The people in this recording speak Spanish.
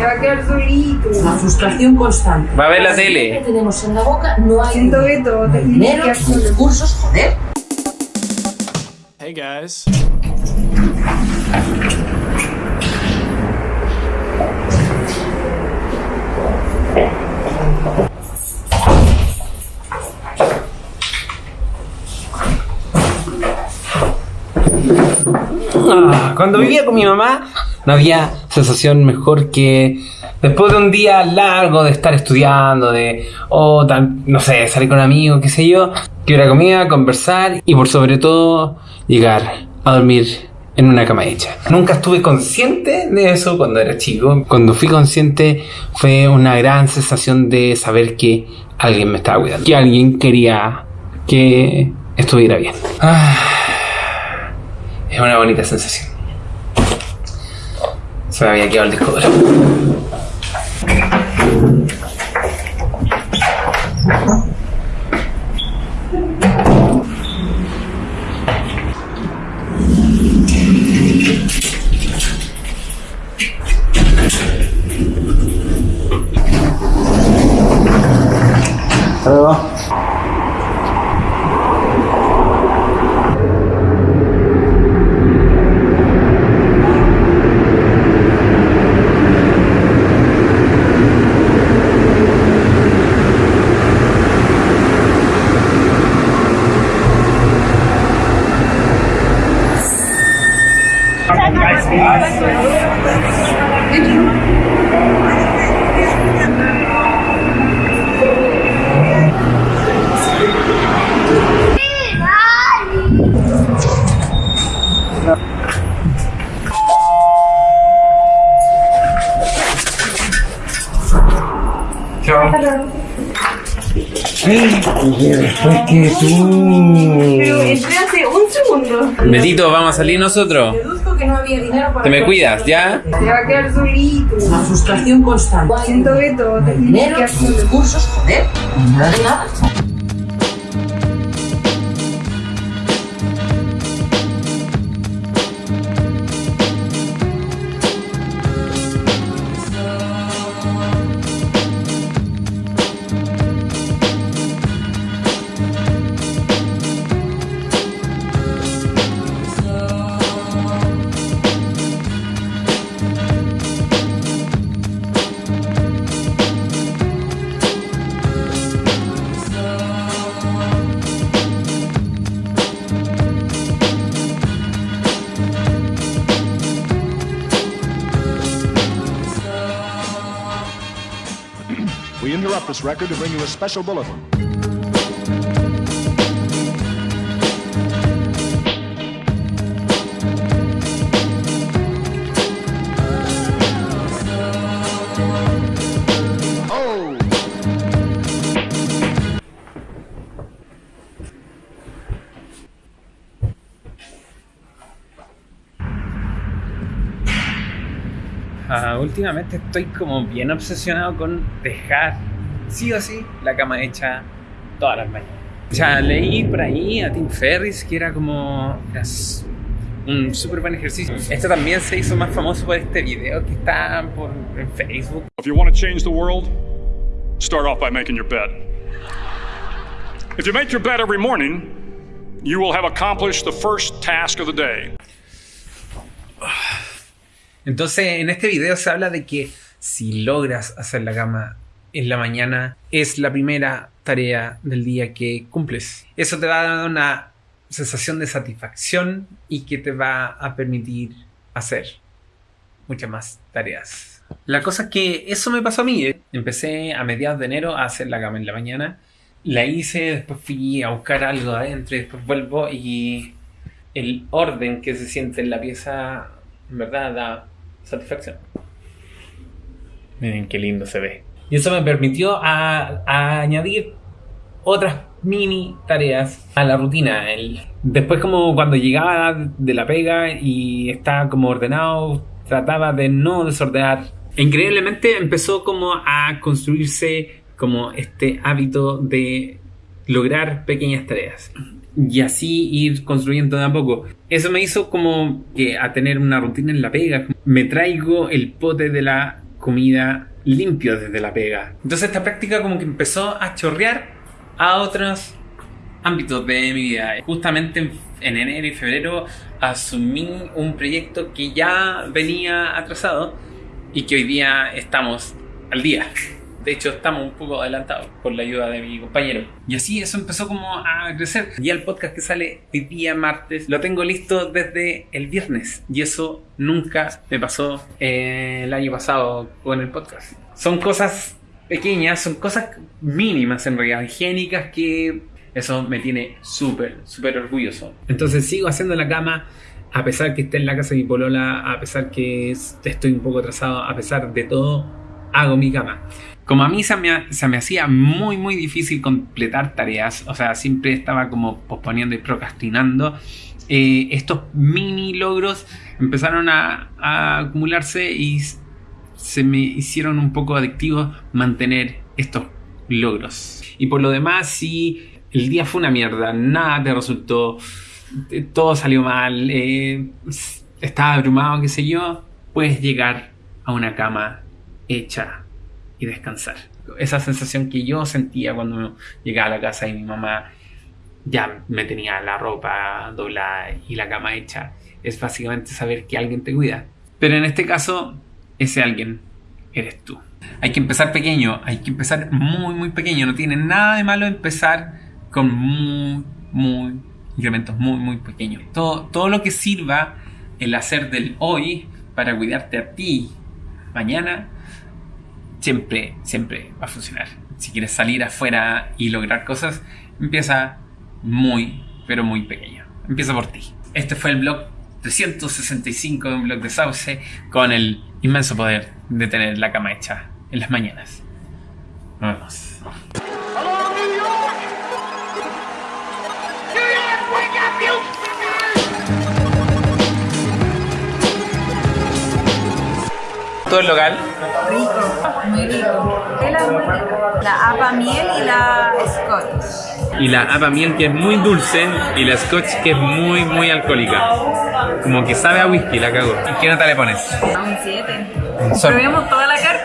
Se va a quedar solito. La frustración constante. Va a ver la tele. que tenemos en la boca, no hay Siento que todo no hay dinero, recursos, joder. Hey guys. Ah, Cuando vivía con mi mamá, no había sensación mejor que después de un día largo de estar estudiando, de, o tan- no sé, salir con amigos, qué sé yo, que era comida, conversar y por sobre todo llegar a dormir en una cama hecha. Nunca estuve consciente de eso cuando era chico. Cuando fui consciente fue una gran sensación de saber que alguien me estaba cuidando, que alguien quería que estuviera bien. Ah. Es una bonita sensación. Se me había quedado el disco duro. Después que tú. Pero entré hace un segundo. Betito, vamos a salir nosotros. Que no había dinero para... Te me cuidas, ¿ya? Se va a quedar solito. La frustración constante. Siento que todo te dinero, recursos, joder. Nada de nada. This record to bring you a special bulletin. Ah, últimamente estoy como bien obsesionado con dejar sí o sí la cama hecha todas las mañanas. O sea, leí por ahí a Tim Ferris que era como un súper buen ejercicio. Esto también se hizo más famoso por este video que está por, en Facebook. If you want to change the world, start off by making your bed. If you make your bed every morning, you will have accomplished the first task of the day. Entonces, en este video se habla de que si logras hacer la cama en la mañana, es la primera tarea del día que cumples. Eso te va a dar una sensación de satisfacción y que te va a permitir hacer muchas más tareas. La cosa es que eso me pasó a mí. ¿eh? Empecé a mediados de enero a hacer la cama en la mañana. La hice, después fui a buscar algo adentro después vuelvo y el orden que se siente en la pieza en verdad da satisfacción. Miren qué lindo se ve. Y eso me permitió a, añadir otras mini tareas a la rutina. El- después como cuando llegaba de la pega y estaba como ordenado, trataba de no desordenar. Increíblemente empezó como a construirse como este hábito de lograr pequeñas tareas. Y así ir construyendo de a poco. Eso me hizo como que a tener una rutina en la pega. Me traigo el pote de la comida limpio desde la pega. Entonces esta práctica como que empezó a chorrear a otros ámbitos de mi vida. Justamente en, en enero y febrero asumí un proyecto que ya venía atrasado y que hoy día estamos al día. De hecho, estamos un poco adelantados por la ayuda de mi compañero. Y así eso empezó como a crecer. Y el podcast que sale hoy día martes lo tengo listo desde el viernes. Y eso nunca me pasó eh, el año pasado con el podcast. Son cosas pequeñas, son cosas mínimas en realidad, higiénicas que eso me tiene súper, súper orgulloso. Entonces sigo haciendo la cama a pesar que esté en la casa de mi polola, a pesar que es- estoy un poco atrasado, a pesar de todo, hago mi cama. Como a mí se me, hacía muy, muy difícil completar tareas, o sea, siempre estaba como posponiendo y procrastinando, eh, estos mini logros empezaron a, acumularse y se me hicieron un poco adictivos mantener estos logros. Y por lo demás, si el día fue una mierda, nada te resultó, eh, todo salió mal, eh, estaba abrumado, qué sé yo, puedes llegar a una cama hecha y descansar. Esa sensación que yo sentía cuando llegaba a la casa y mi mamá ya me tenía la ropa doblada y la cama hecha, es básicamente saber que alguien te cuida. Pero en este caso, ese alguien eres tú. Hay que empezar pequeño, hay que empezar muy, muy pequeño. No tiene nada de malo empezar con muy, muy incrementos muy, muy pequeños. Todo, todo lo que sirva el hacer del hoy para cuidarte a ti mañana, siempre, siempre va a funcionar. Si quieres salir afuera y lograr cosas, empieza muy, pero muy pequeño. Empieza por ti. Este fue el blog 365 de un blog de Sauce con el inmenso poder de tener la cama hecha en las mañanas. Nos vemos. Todo el local. Muy rico. Tela es muy rica. La apa miel y la scotch. Y la apa miel que es muy dulce y la scotch que es muy, muy alcohólica. Como que sabe a whisky, la cago. ¿Y qué nota le pones? A un 7. Sol. Probemos toda la carta.